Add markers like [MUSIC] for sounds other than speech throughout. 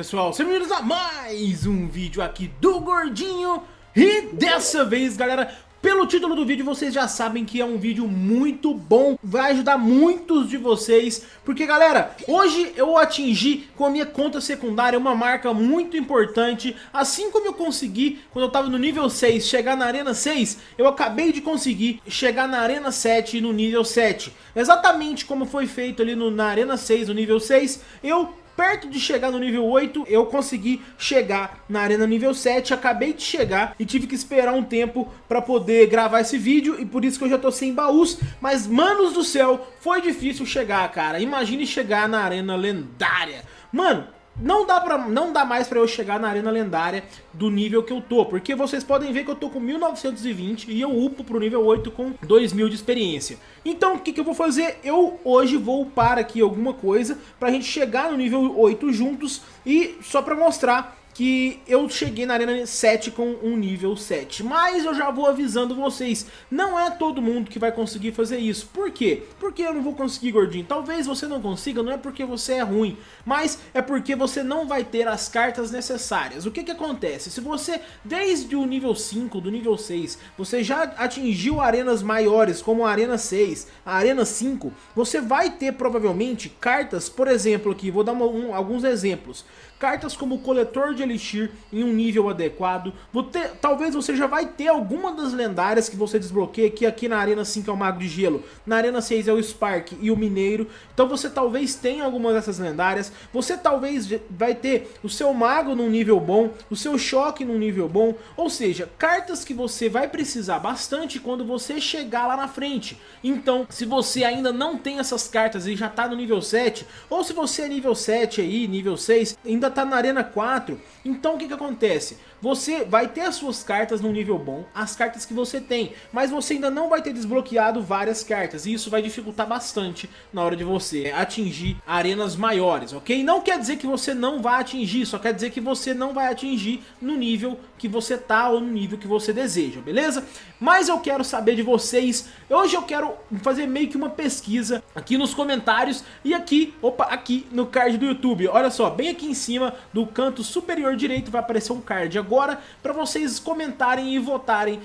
pessoal, sejam bem-vindos a mais um vídeo aqui do Gordinho. E dessa vez galera, pelo título do vídeo vocês já sabem que é um vídeo muito bom Vai ajudar muitos de vocês Porque galera, hoje eu atingi com a minha conta secundária uma marca muito importante. Assim como eu consegui quando eu tava no nível 6 chegar na arena 6 Eu acabei de conseguir chegar na arena 7 no nível 7 Exatamente como foi feito ali no, na arena 6 no nível 6 Eu perto de chegar no nível 8, eu consegui chegar na arena nível 7, acabei de chegar e tive que esperar um tempo para poder gravar esse vídeo e por isso que eu já tô sem baús, mas manos do céu, foi difícil chegar, cara. Imagine chegar na arena lendária. Mano, não dá, pra, não dá mais pra eu chegar na arena lendária do nível que eu tô, porque vocês podem ver que eu tô com 1920 e eu upo pro nível 8 com 2000 de experiência. Então o que, que eu vou fazer? Eu hoje vou upar aqui alguma coisa pra gente chegar no nível 8 juntos e só pra mostrar que eu cheguei na Arena 7 com um nível 7. Mas eu já vou avisando vocês, não é todo mundo que vai conseguir fazer isso. Por quê? Porque eu não vou conseguir, gordinho. Talvez você não consiga, não é porque você é ruim, mas é porque você não vai ter as cartas necessárias. O que que acontece? Se você, desde o nível 5, do nível 6, você já atingiu arenas maiores, como a Arena 6, a Arena 5, você vai ter provavelmente cartas, por exemplo aqui, vou dar uma, um, alguns exemplos. Cartas como coletor de Elixir em um nível adequado. Talvez você já vai ter alguma das lendárias que você desbloqueia, que aqui na Arena 5 é o Mago de Gelo, na Arena 6 é o Spark e o Mineiro. Então você talvez tenha alguma dessas lendárias. Você talvez vai ter o seu Mago num nível bom, o seu Choque num nível bom. Ou seja, cartas que você vai precisar bastante quando você chegar lá na frente. Então, se você ainda não tem essas cartas e já está no nível 7, ou se você é nível 7 aí, nível 6, ainda está na Arena 4, então o que que acontece? Você vai ter as suas cartas num nível bom, as cartas que você tem, mas você ainda não vai ter desbloqueado várias cartas, e isso vai dificultar bastante na hora de você atingir arenas maiores, ok? Não quer dizer que você não vai atingir, só quer dizer que você não vai atingir no nível que você tá ou no nível que você deseja, beleza? Mas eu quero saber de vocês, hoje eu quero fazer meio que uma pesquisa aqui nos comentários e aqui, opa, aqui no card do YouTube, olha só, bem aqui em cima do canto superior direito vai aparecer um card agora para vocês comentarem e votarem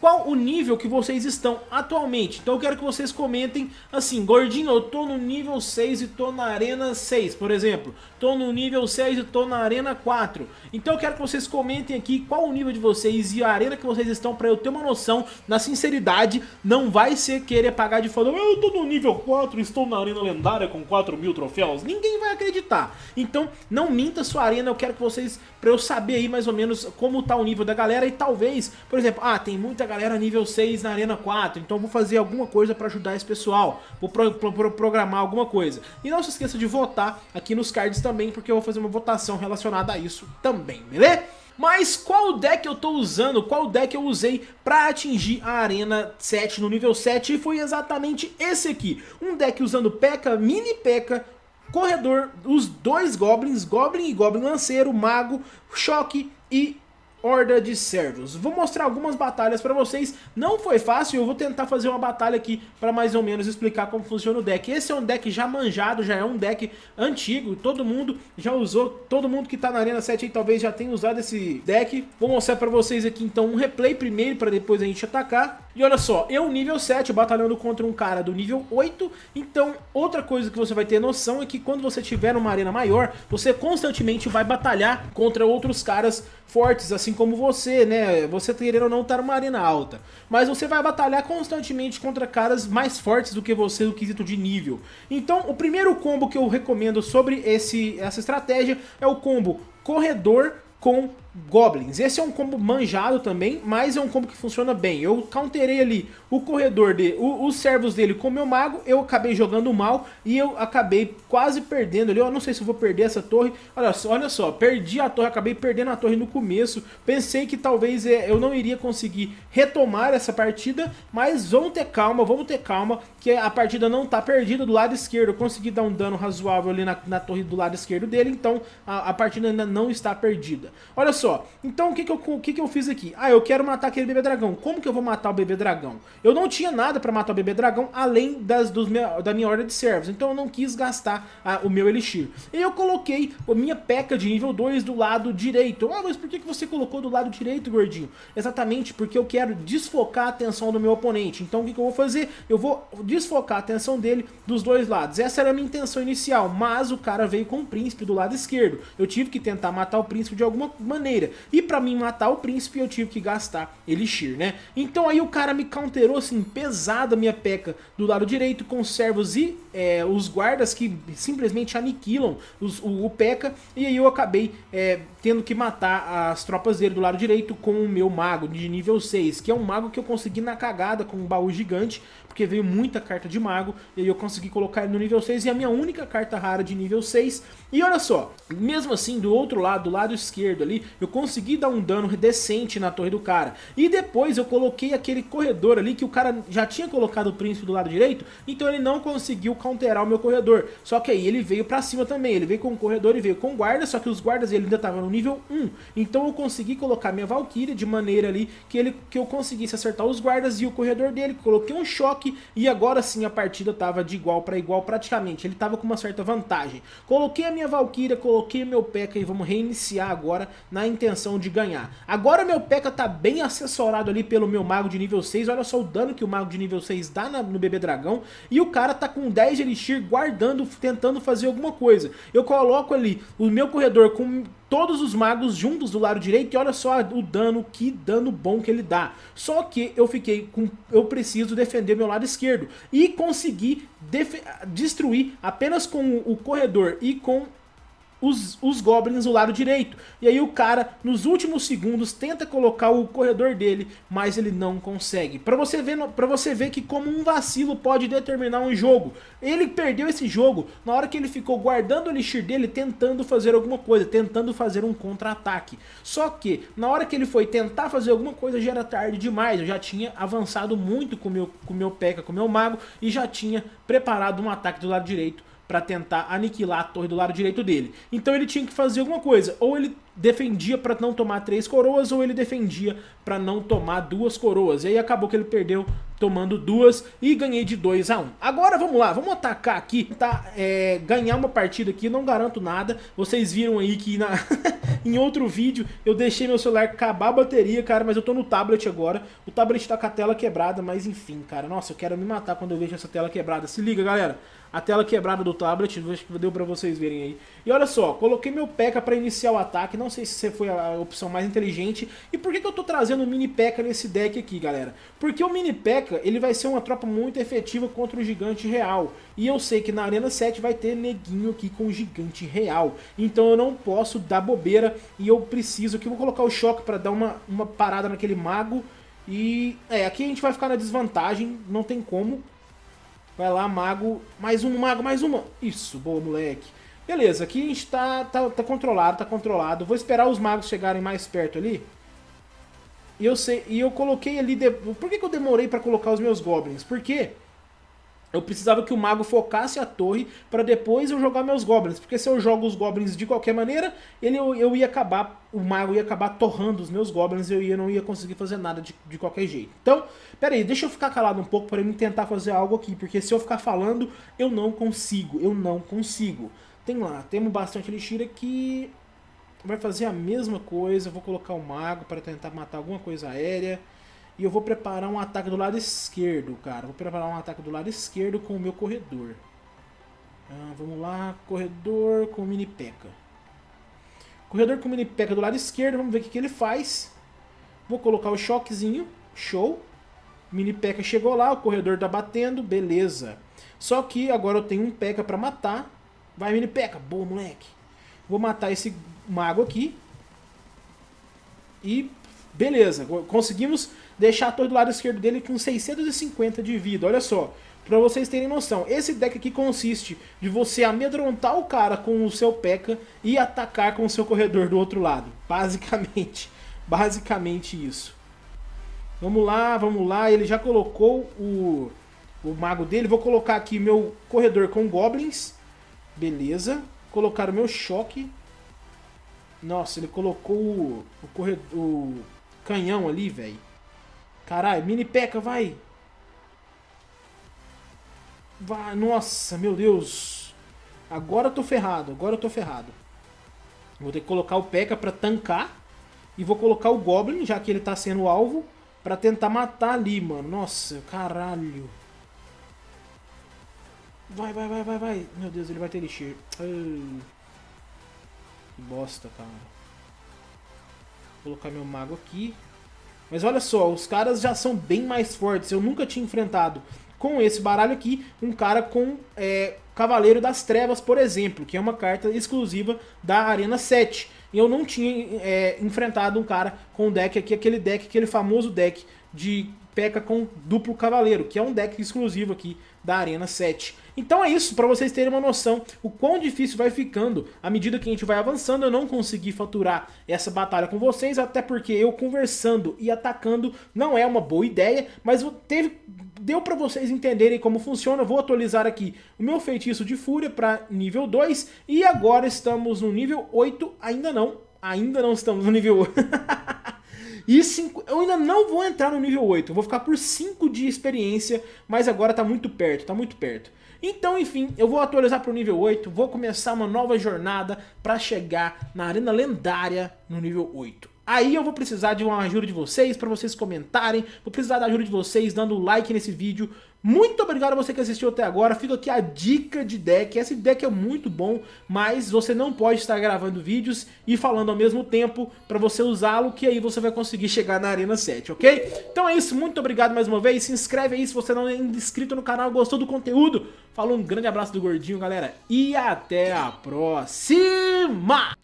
qual o nível que vocês estão atualmente. Então eu quero que vocês comentem assim, gordinho, eu tô no nível 6 e tô na arena 6, por exemplo. Tô no nível 6 e tô na arena 4. Então eu quero que vocês comentem aqui qual o nível de vocês e a arena que vocês estão para eu ter uma noção, na sinceridade, não vai ser querer pagar de falando, eu tô no nível 4, estou na arena lendária com 4 mil troféus. Ninguém vai acreditar. Então não minta sua arena, eu quero que vocês, para eu saber aí mais ou menos como tá o nível da galera e talvez, por exemplo, ah, tem muita galera nível 6 na Arena 4, então vou fazer alguma coisa para ajudar esse pessoal, vou pro, pro, pro, programar alguma coisa. E não se esqueça de votar aqui nos cards também, porque eu vou fazer uma votação relacionada a isso também, beleza? Mas qual deck eu tô usando, qual deck eu usei para atingir a Arena 7 no nível 7 e foi exatamente esse aqui. Um deck usando P.E.K.K.A, Mini P.E.K.K.A, Corredor, os dois Goblins, Goblin e Goblin Lanceiro, Mago, Choque e Horda de Servos. Vou mostrar algumas batalhas pra vocês. Não foi fácil, eu vou tentar fazer uma batalha aqui pra mais ou menos explicar como funciona o deck. Esse é um deck já manjado, já é um deck antigo. Todo mundo já usou, todo mundo que tá na Arena 7 aí talvez já tenha usado esse deck. Vou mostrar pra vocês aqui então um replay primeiro pra depois a gente atacar. E olha só, eu nível 7 batalhando contra um cara do nível 8. Então outra coisa que você vai ter noção é que quando você tiver uma arena maior, você constantemente vai batalhar contra outros caras fortes, assim como você, né? Você querendo ou não estar tá numa arena alta. Mas você vai batalhar constantemente contra caras mais fortes do que você no quesito de nível. Então, o primeiro combo que eu recomendo sobre esse, essa estratégia é o combo Corredor com Goblins. Esse é um combo manjado também, mas é um combo que funciona bem. Eu counterei ali o corredor de, o, os servos dele com o meu mago, eu acabei jogando mal e eu acabei quase perdendo ali. Eu não sei se vou perder essa torre. Olha só, olha só, perdi a torre, acabei perdendo a torre no começo. Pensei que talvez é, eu não iria conseguir retomar essa partida, mas vamos ter calma, vamos ter calma, que a partida não está perdida do lado esquerdo. Eu consegui dar um dano razoável ali na, na torre do lado esquerdo dele, então a, a partida ainda não está perdida. Olha só, só, então o que que, eu, o que que eu fiz aqui? Ah, eu quero matar aquele bebê dragão. Como que eu vou matar o bebê dragão? Eu não tinha nada pra matar o bebê dragão, além das, dos da minha ordem de servos. Então eu não quis gastar a, o meu elixir. E eu coloquei a minha peca de nível 2 do lado direito. Ah, mas por que, que você colocou do lado direito, gordinho? Exatamente porque eu quero desfocar a atenção do meu oponente. Então o que, que eu vou fazer? Eu vou desfocar a atenção dele dos dois lados. Essa era a minha intenção inicial, mas o cara veio com o príncipe do lado esquerdo. Eu tive que tentar matar o príncipe de alguma maneira. E pra mim matar o príncipe eu tive que gastar Elixir, né? Então aí o cara me counterou assim, pesada minha peca do lado direito com servos e é, os guardas que simplesmente aniquilam os, o, o P.E.K.K.A. E aí eu acabei é, tendo que matar as tropas dele do lado direito com o meu mago de nível 6, que é um mago que eu consegui na cagada com um baú gigante, porque veio muita carta de mago, e aí eu consegui colocar ele no nível 6, e a minha única carta rara de nível 6. E olha só, mesmo assim, do outro lado, do lado esquerdo ali, eu consegui dar um dano decente na torre do cara. E depois eu coloquei aquele corredor ali, que o cara já tinha colocado o príncipe do lado direito, então ele não conseguiu counterar o meu corredor. Só que aí ele veio pra cima também, ele veio com o corredor e veio com guarda, só que os guardas ele ainda estavam no nível 1. Então eu consegui colocar minha Valkyria de maneira ali que, ele, que eu conseguisse acertar os guardas e o corredor dele, coloquei um choque e agora sim a partida tava de igual para igual praticamente. Ele tava com uma certa vantagem. Coloquei a minha Valkyria, coloquei meu P.E.K.K.A. e vamos reiniciar agora na intenção de ganhar. Agora meu P.E.K.K.A. tá bem assessorado ali pelo meu mago de nível 6. Olha só o dano que o mago de nível 6 dá no bebê dragão. E o cara tá com 10 de elixir guardando, tentando fazer alguma coisa. Eu coloco ali o meu corredor com todos os magos juntos do lado direito e olha só o dano, que dano bom que ele dá. Só que eu fiquei com, eu preciso defender meu lado esquerdo e consegui destruir apenas com o corredor e com os, os goblins do lado direito. E aí o cara, nos últimos segundos, tenta colocar o corredor dele, mas ele não consegue. Pra você ver, pra você ver que como um vacilo pode determinar um jogo. Ele perdeu esse jogo na hora que ele ficou guardando o elixir dele, tentando fazer alguma coisa, tentando fazer um contra-ataque. Só que, na hora que ele foi tentar fazer alguma coisa, já era tarde demais. Eu já tinha avançado muito com meu, o meu P.E.K.K.A, com o meu mago, e já tinha preparado um ataque do lado direito para tentar aniquilar a torre do lado direito dele. Então ele tinha que fazer alguma coisa, ou ele defendia para não tomar três coroas, ou ele defendia para não tomar duas coroas. E aí acabou que ele perdeu tomando duas e ganhei de 2 a 1. Um. Agora vamos lá, vamos atacar aqui, tá? É, ganhar uma partida aqui, não garanto nada. Vocês viram aí que na [LAUGHS] em outro vídeo eu deixei meu celular acabar a bateria, cara, mas eu tô no tablet agora. O tablet tá com a tela quebrada, mas enfim, cara. Nossa, eu quero me matar quando eu vejo essa tela quebrada. Se liga, galera a tela quebrada do tablet, acho que deu pra vocês verem aí. E olha só, coloquei meu P.E.K.K.A pra iniciar o ataque, não sei se foi a opção mais inteligente. E por que, que eu tô trazendo o Mini P.E.K.K.A nesse deck aqui, galera? Porque o Mini P.E.K.K.A, ele vai ser uma tropa muito efetiva contra o Gigante Real. E eu sei que na Arena 7 vai ter neguinho aqui com o Gigante Real. Então eu não posso dar bobeira e eu preciso que vou colocar o choque pra dar uma, uma parada naquele mago. E é, aqui a gente vai ficar na desvantagem, não tem como. Vai lá, mago. Mais um mago, mais uma. Isso, boa, moleque. Beleza, aqui a gente tá, tá, tá controlado, tá controlado. Vou esperar os magos chegarem mais perto ali. E eu sei, e eu coloquei ali... De... Por que, que eu demorei pra colocar os meus goblins? Porque eu precisava que o mago focasse a torre para depois eu jogar meus goblins. Porque se eu jogo os goblins de qualquer maneira, ele, eu, eu ia acabar, o mago ia acabar torrando os meus goblins e eu ia, não ia conseguir fazer nada de, de qualquer jeito. Então, pera aí, deixa eu ficar calado um pouco para eu tentar fazer algo aqui. Porque se eu ficar falando, eu não consigo, eu não consigo. Tem lá, temos bastante elixir aqui. Vai fazer a mesma coisa, eu vou colocar o mago para tentar matar alguma coisa aérea. E eu vou preparar um ataque do lado esquerdo, cara. Vou preparar um ataque do lado esquerdo com o meu corredor. Ah, vamos lá, corredor com mini peca. Corredor com mini peca do lado esquerdo, vamos ver o que, que ele faz. Vou colocar o choquezinho, show. Mini peca chegou lá, o corredor tá batendo, beleza. Só que agora eu tenho um peca pra matar. Vai, mini peca, boa, moleque. Vou matar esse mago aqui. E beleza, conseguimos deixar a torre do lado esquerdo dele com 650 de vida, olha só. Pra vocês terem noção, esse deck aqui consiste de você amedrontar o cara com o seu P.E.K.K.A. e atacar com o seu corredor do outro lado. Basicamente, [LAUGHS] basicamente isso. Vamos lá, vamos lá, ele já colocou o, o mago dele. Vou colocar aqui meu corredor com goblins. Beleza. Colocar o meu choque. Nossa, ele colocou o, o, corredor, o canhão ali, velho. Caralho, mini peca, vai. Vai, nossa, meu Deus. Agora eu tô ferrado, agora eu tô ferrado. Vou ter que colocar o P.E.K.K.A pra tancar. E vou colocar o Goblin, já que ele tá sendo alvo, pra tentar matar ali, mano. Nossa, caralho. Vai, vai, vai, vai, vai. Meu Deus, ele vai ter Elixir. Que bosta, cara. Vou colocar meu mago aqui. Mas olha só, os caras já são bem mais fortes. Eu nunca tinha enfrentado com esse baralho aqui um cara com é, Cavaleiro das Trevas, por exemplo, que é uma carta exclusiva da Arena 7. E eu não tinha é, enfrentado um cara com o deck aqui, aquele deck, aquele famoso deck de P.E.K.K.A com duplo cavaleiro, que é um deck exclusivo aqui da Arena 7. Então é isso, para vocês terem uma noção o quão difícil vai ficando à medida que a gente vai avançando. Eu não consegui faturar essa batalha com vocês, até porque eu conversando e atacando não é uma boa ideia, mas teve, deu para vocês entenderem como funciona. vou atualizar aqui o meu feitiço de fúria para nível 2 e agora estamos no nível 8, ainda não, ainda não estamos no nível 8. [LAUGHS] E cinco, eu ainda não vou entrar no nível 8, eu vou ficar por 5 de experiência, mas agora tá muito perto, tá muito perto. Então, enfim, eu vou atualizar para o nível 8, vou começar uma nova jornada para chegar na arena lendária no nível 8. Aí eu vou precisar de uma ajuda de vocês, para vocês comentarem, vou precisar da ajuda de vocês dando like nesse vídeo. Muito obrigado a você que assistiu até agora, fica aqui a dica de deck, esse deck é muito bom, mas você não pode estar gravando vídeos e falando ao mesmo tempo para você usá-lo, que aí você vai conseguir chegar na Arena 7, ok? Então é isso, muito obrigado mais uma vez, se inscreve aí se você não é inscrito no canal, gostou do conteúdo. Falou, um grande abraço do Gordinho, galera, e até a próxima!